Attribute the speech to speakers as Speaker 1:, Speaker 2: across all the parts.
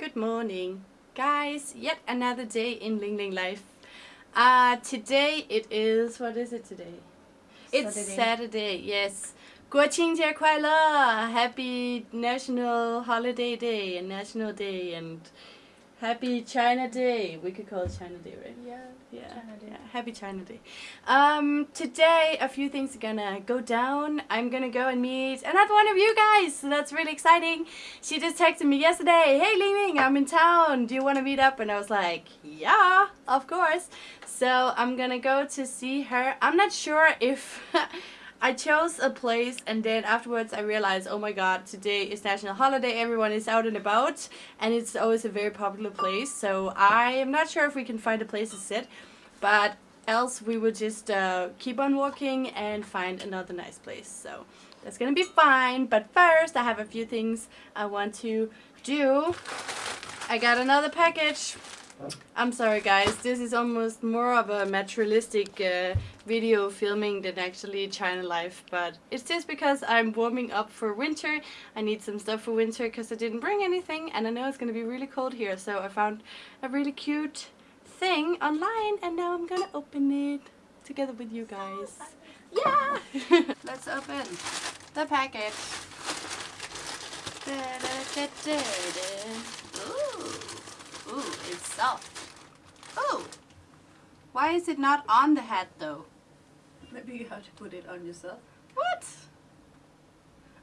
Speaker 1: Good morning, guys. Yet another day in Ling Ling life. Uh, today it is, what is it today? It's
Speaker 2: Saturday.
Speaker 1: Saturday, yes. 国庆节快乐! Happy National Holiday Day and National Day and Happy China Day. We could call it China Day, right?
Speaker 2: Yeah.
Speaker 1: Yeah.
Speaker 2: China Day.
Speaker 1: yeah, Happy China Day. Um, today a few things are gonna go down. I'm gonna go and meet another one of you guys, so that's really exciting. She just texted me yesterday, "Hey Ling Ling, I'm in town. Do you want to meet up?" And I was like, "Yeah, of course." So I'm gonna go to see her. I'm not sure if. I chose a place and then afterwards I realized, oh my god, today is national holiday, everyone is out and about and it's always a very popular place. So I am not sure if we can find a place to sit, but else we will just uh, keep on walking and find another nice place. So that's gonna be fine. But first I have a few things I want to do. I got another package. I'm sorry guys, this is almost more of a materialistic uh, video filming than actually China life, but it's just because I'm warming up for winter. I need some stuff for winter because I didn't bring anything and I know it's gonna be really cold here, so I found a really cute thing online and now I'm gonna open it together with you guys. Yeah! Let's open the package. Ooh. Ooh, it's soft. Ooh. Why is it not on the hat though?
Speaker 2: Maybe you have to put it on yourself.
Speaker 1: What?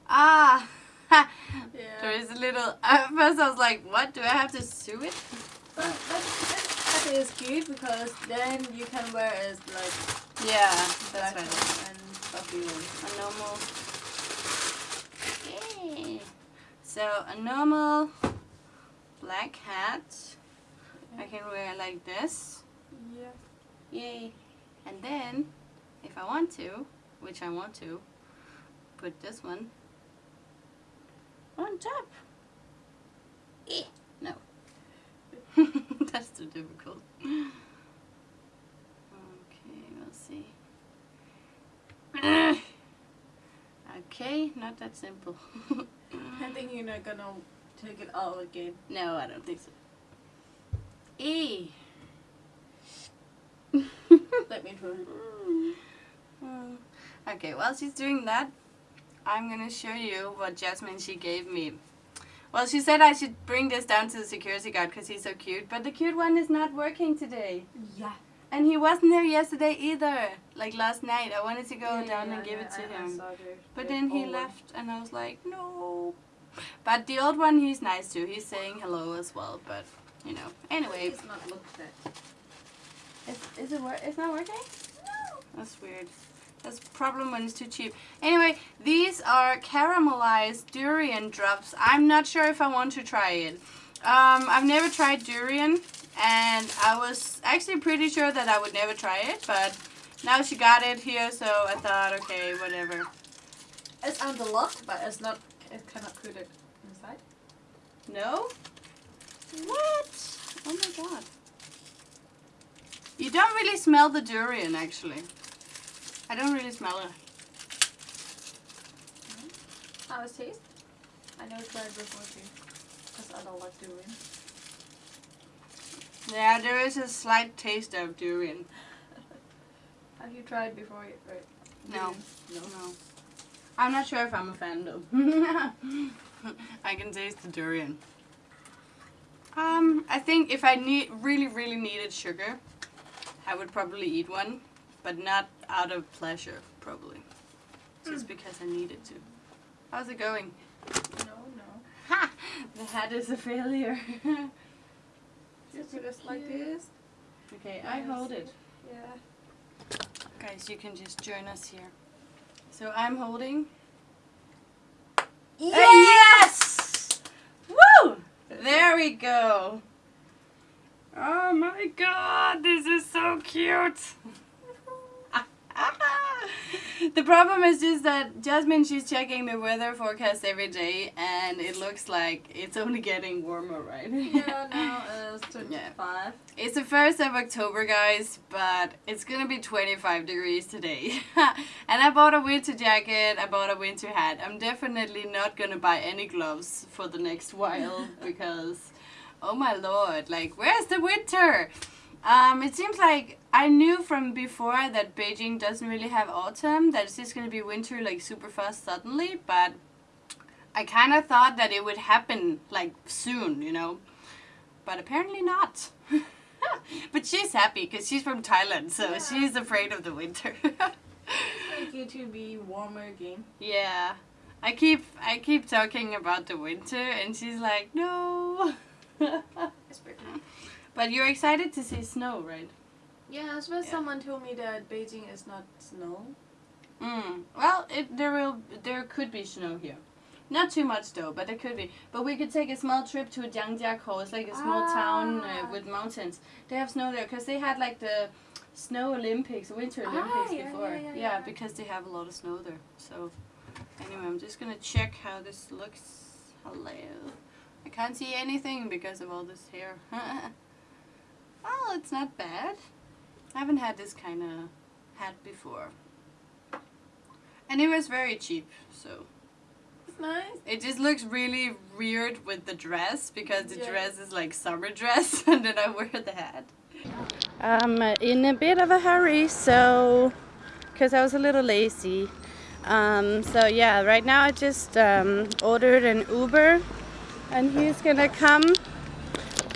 Speaker 1: Ah.
Speaker 2: Yeah.
Speaker 1: there is a little. At first I was like, what? Do I have to sew it?
Speaker 2: But that, that, that is cute because then you can wear it as like
Speaker 1: Yeah, that's right.
Speaker 2: and puffy ones.
Speaker 1: A normal. Yay. So a normal black hat. I can wear it like this.
Speaker 2: Yeah.
Speaker 1: Yay. And then, if I want to, which I want to, put this one on top. Eh, no. That's too difficult. Okay, we'll see. okay, not that simple.
Speaker 2: I think you're not gonna take it all again.
Speaker 1: no, I don't think so. E.
Speaker 2: Let me try.
Speaker 1: Mm. Okay, while she's doing that, I'm gonna show you what Jasmine she gave me. Well, she said I should bring this down to the security guard because he's so cute, but the cute one is not working today.
Speaker 2: Yeah.
Speaker 1: And he wasn't there yesterday either. Like last night, I wanted to go down and give it to him. But then he left and I was like, no. But the old one, he's nice too. He's saying hello as well, but you know. Anyway,
Speaker 2: It's not looked at.
Speaker 1: is, is it wor- it's not working? No. That's weird. That's a problem when it's too cheap. Anyway, these are caramelized durian drops. I'm not sure if I want to try it. Um, I've never tried durian, and I was actually pretty sure that I would never try it, but now she got it here, so I thought, okay, whatever.
Speaker 2: It's on the lock, but it's not. It cannot put it inside.
Speaker 1: No? What? Oh my god. You don't really smell the durian, actually. I don't really smell it.
Speaker 2: How it taste? I never tried before too, because I don't like durian.
Speaker 1: Yeah, there is a slight taste of durian.
Speaker 2: Have you tried before? Right?
Speaker 1: No.
Speaker 2: No.
Speaker 1: No. I'm not sure if I'm a fan though. I can taste the durian. Um, I think if I need really, really needed sugar, I would probably eat one, but not out of pleasure, probably. Just because I needed to. How's it going?
Speaker 2: No, no.
Speaker 1: Ha! The hat is a failure.
Speaker 2: Just put it like this.
Speaker 1: okay, I hold it.
Speaker 2: Yeah.
Speaker 1: Guys, you can just join us here. So I'm holding. yes! There we go. Oh my god, this is so cute. the problem is just that Jasmine, she's checking the weather forecast every day and it looks like it's only getting warmer, right?
Speaker 2: Yeah, now it's 25.
Speaker 1: It's the 1st of October, guys, but it's gonna be 25 degrees today. and I bought a winter jacket, I bought a winter hat. I'm definitely not gonna buy any gloves for the next while because oh my lord, like where's the winter? Um, it seems like I knew from before that Beijing doesn't really have autumn, that it's just gonna be winter like super fast suddenly, but I kind of thought that it would happen like soon, you know, but apparently not. but she's happy because she's from Thailand, so
Speaker 2: Yeah.
Speaker 1: she's afraid of the winter.
Speaker 2: like it to be warmer again.
Speaker 1: yeah, I keep I keep talking about the winter, and she's like, no. But you're excited to see snow, right?
Speaker 2: Yeah, as well
Speaker 1: Yeah.
Speaker 2: someone told me that Beijing is not snow.
Speaker 1: Mm. Well, it, there will there could be snow here. Not too much though, but there could be. But we could take a small trip to Zhangjiakou. It's like a small town uh,
Speaker 2: Ah.
Speaker 1: with mountains. They have snow there because they had like the snow Olympics, Winter
Speaker 2: Ah,
Speaker 1: Olympics
Speaker 2: yeah,
Speaker 1: before.
Speaker 2: yeah, yeah, yeah.
Speaker 1: because they have a lot of snow there. So anyway, I'm just gonna check how this looks. Hello. I can't see anything because of all this hair. well, it's not bad. I haven't had this kind of hat before. And it was very cheap, so
Speaker 2: It's nice.
Speaker 1: it just looks really weird with the dress because the
Speaker 2: Yeah.
Speaker 1: dress is like summer dress and then I wear the hat. I'm in a bit of a hurry, so because I was a little lazy. Um, so yeah, right now I just um, ordered an Uber and he's gonna come.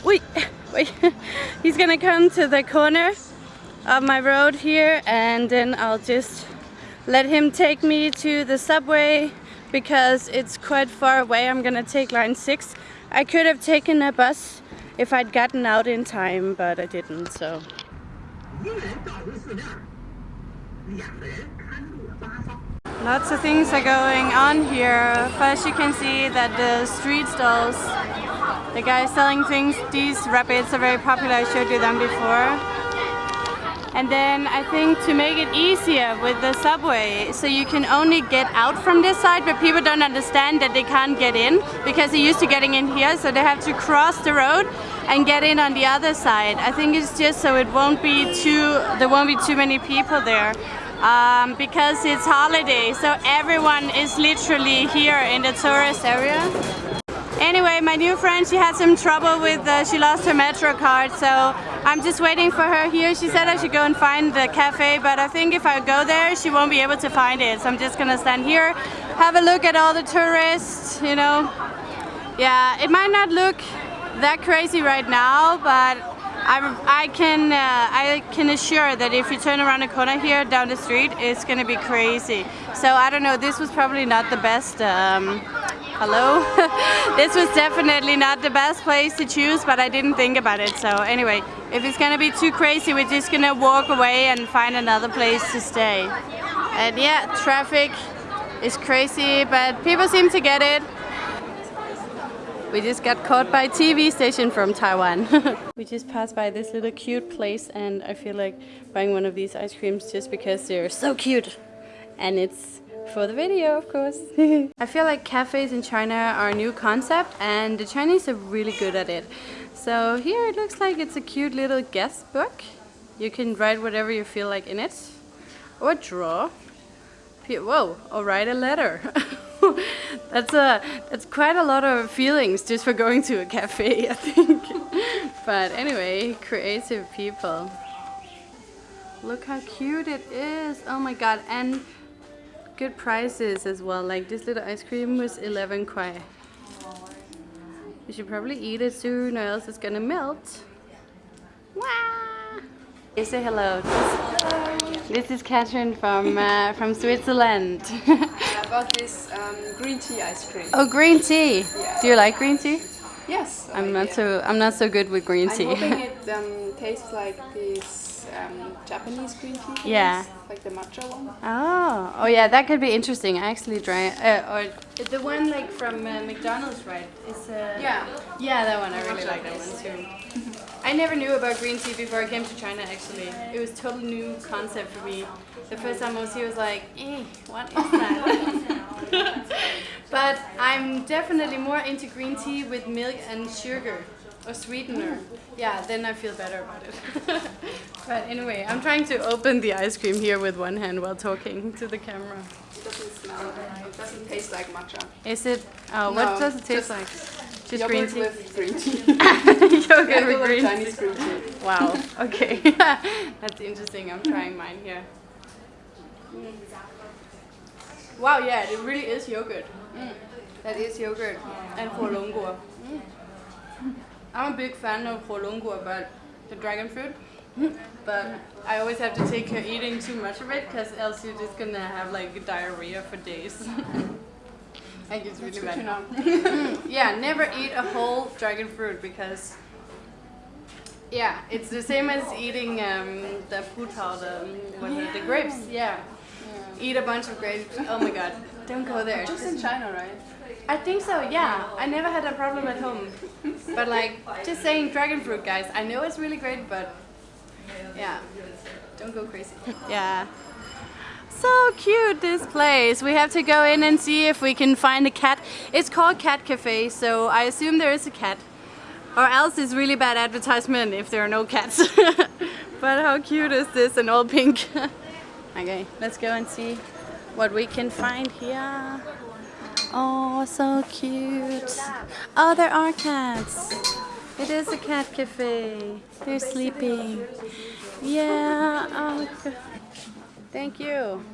Speaker 1: Wait, He's gonna come to the corner of my road here and then I'll just let him take me to the subway because it's quite far away. I'm gonna take line 6. I could have taken a bus if I'd gotten out in time, but I didn't, so... Lots of things are going on here. First you can see that the street stalls the guys selling things, these rabbits are very popular, I showed you them before. And then I think to make it easier with the subway, so you can only get out from this side, but people don't understand that they can't get in because they're used to getting in here, so they have to cross the road and get in on the other side. I think it's just so it won't be too, there won't be too many people there. Um, because it's holiday, so everyone is literally here in the tourist area. Anyway, my new friend, she had some trouble with, uh, she lost her Metro card, so I'm just waiting for her here. She said I should go and find the cafe, but I think if I go there, she won't be able to find it. So I'm just gonna stand here, have a look at all the tourists, you know. Yeah, it might not look that crazy right now, but I'm, I can uh, I can assure that if you turn around a corner here down the street, it's gonna be crazy. So I don't know. This was probably not the best. Um, hello. this was definitely not the best place to choose, but I didn't think about it. So anyway, if it's gonna be too crazy, we're just gonna walk away and find another place to stay. And yeah, traffic is crazy, but people seem to get it. We just got caught by a TV station from Taiwan. we just passed by this little cute place and I feel like buying one of these ice creams just because they're so cute. And it's for the video, of course. I feel like cafes in China are a new concept and the Chinese are really good at it. So here it looks like it's a cute little guest book. You can write whatever you feel like in it. Or draw. Whoa, or write a letter. that's a that's quite a lot of feelings just for going to a cafe, I think. but anyway, creative people. Look how cute it is. Oh my god, and good prices as well. Like this little ice cream was 11 kwai. You should probably eat it soon or else it's gonna melt. Wow. Hey, say hello. This is Catherine from uh, from Switzerland.
Speaker 3: I bought this um, green tea ice cream.
Speaker 1: oh, green tea.
Speaker 3: Yeah.
Speaker 1: Do you like green tea?
Speaker 3: Yes.
Speaker 1: I'm not
Speaker 3: it.
Speaker 1: so I'm not so good with green
Speaker 3: I'm
Speaker 1: tea.
Speaker 3: Um, tastes like this um, Japanese green tea. things,
Speaker 1: Yeah.
Speaker 3: Like the matcha one.
Speaker 1: oh, oh yeah, that could be interesting. I actually drank uh, or the one like from uh, McDonald's, right? Is uh,
Speaker 3: Yeah.
Speaker 1: Yeah, that one. I really like that one too. I never knew about green tea before I came to China. Actually, it was totally new concept for me. The first time I was here, was like, eh, what is that? but I'm definitely more into green tea with milk and sugar or sweetener. Mm. Yeah, then I feel better about it. but anyway, I'm trying to open the ice cream here with one hand while talking to the camera.
Speaker 3: It doesn't smell. It doesn't taste like matcha.
Speaker 1: Is it? Oh,
Speaker 3: No,
Speaker 1: what does it taste like? Just
Speaker 3: Yogurt
Speaker 1: green tea.
Speaker 3: with green tea.
Speaker 1: Yogurt
Speaker 3: Yeah,
Speaker 1: with green
Speaker 3: Chinese
Speaker 1: tea.
Speaker 3: green tea.
Speaker 1: Wow. Okay. That's interesting. I'm trying mine here. Wow. Yeah, it really is yogurt. Mm. That is yogurt and huolongguo. I'm a big fan of huolongguo, but the dragon fruit. But I always have to take care eating too much of it, because else you're just gonna have like diarrhea for days. I think it's really
Speaker 3: to
Speaker 1: bad.
Speaker 3: know.
Speaker 1: Yeah, never eat a whole dragon fruit because yeah, it's the same as eating um, the putao, the is it, the grapes. Yeah. eat a bunch of grapes. Oh my god, don't go there.
Speaker 3: Just in China, right?
Speaker 1: I think so. Yeah, I never had a problem at home. But like, just saying dragon fruit, guys. I know it's really great, but yeah, don't go crazy. Yeah. So cute this place. We have to go in and see if we can find a cat. It's called Cat Cafe, so I assume there is a cat. Or else it's really bad advertisement if there are no cats. but how cute is this in all pink? okay, let's go and see what we can find here. Oh, so cute. Oh, there are cats. It is a cat cafe. They're sleeping. Yeah. Oh, thank you.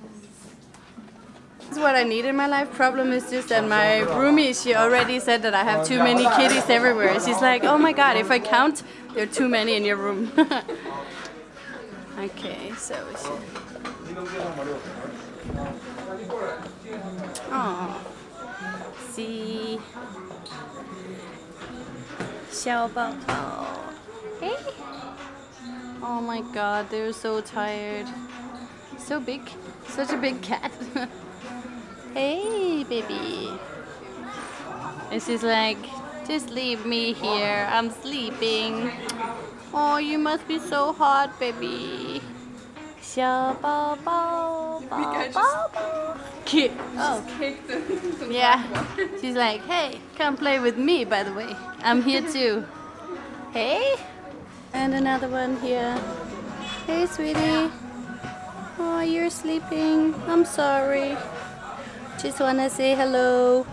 Speaker 1: This is what I need in my life. Problem is just that my roomie, she already said that I have too many kitties everywhere. She's like, oh my god, if I count, there are too many in your room. okay, so we should. Oh See. 小宝宝. Hey. Oh my god, they're so tired. So big. Such a big cat. hey, baby. This is like, just leave me here. I'm sleeping. Oh, you must be so hot, baby. 小宝宝，宝宝 Oh.
Speaker 3: The
Speaker 1: Yeah. She's like, hey, come play with me, by the way. I'm here too. Hey. And another one here. Hey, sweetie. Oh, you're sleeping. I'm sorry. Just wanna say hello.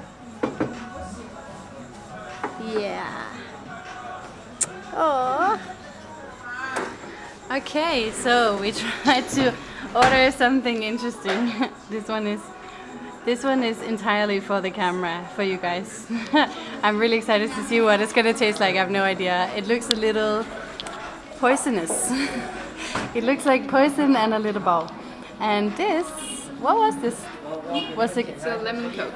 Speaker 1: Yeah. Oh. Okay, so we tried to order something interesting. this one is this one is entirely for the camera, for you guys. I'm really excited to see what it's gonna taste like. I have no idea. It looks a little poisonous. it looks like poison and a little ball. And this, what was this? Was it?
Speaker 3: It's a lemon coke.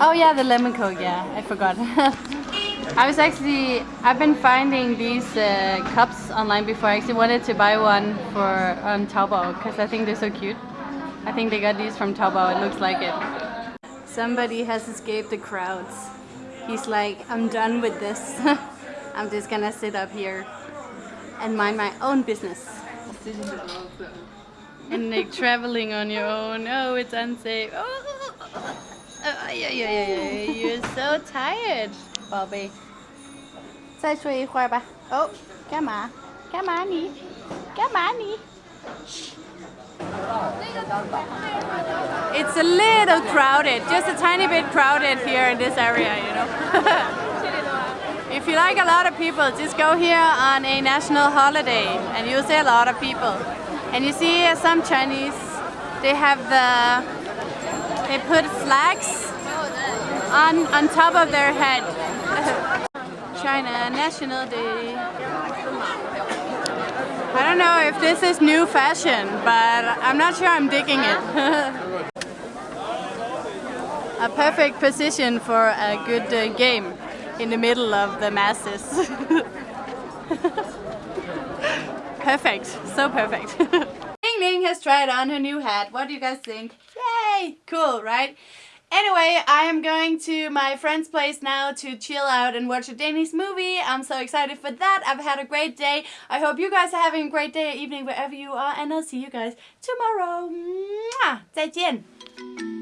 Speaker 1: Oh yeah, the lemon coke. Yeah, I forgot. I was actually, I've been finding these uh, cups online before. I actually wanted to buy one for on Taobao because I think they're so cute. I think they got these from Taobao. It looks like it. Somebody has escaped the crowds. He's like, I'm done with this. I'm just gonna sit up here and mind my own business. And like traveling on your own. Oh, it's unsafe. Oh, oh yeah, yeah, yeah, yeah. You're so tired, Bobby. 再睡一会儿吧。哦，干嘛？干嘛你？干嘛你 ？It's a little crowded, just a tiny bit crowded here in this area, you know. if you like a lot of people, just go here on a national holiday and you'll see a lot of people. And you see uh, some Chinese, they have the, they put flags on, on top of their head. China National Day. I don't know if this is new fashion, but I'm not sure I'm digging it. a perfect position for a good uh, game in the middle of the masses. perfect, so perfect. Ling Ling has tried on her new hat. What do you guys think? Yay! Cool, right? Anyway, I am going to my friend's place now to chill out and watch a Danish movie. I'm so excited for that. I've had a great day. I hope you guys are having a great day or evening wherever you are. And I'll see you guys tomorrow. Mwah! 再见!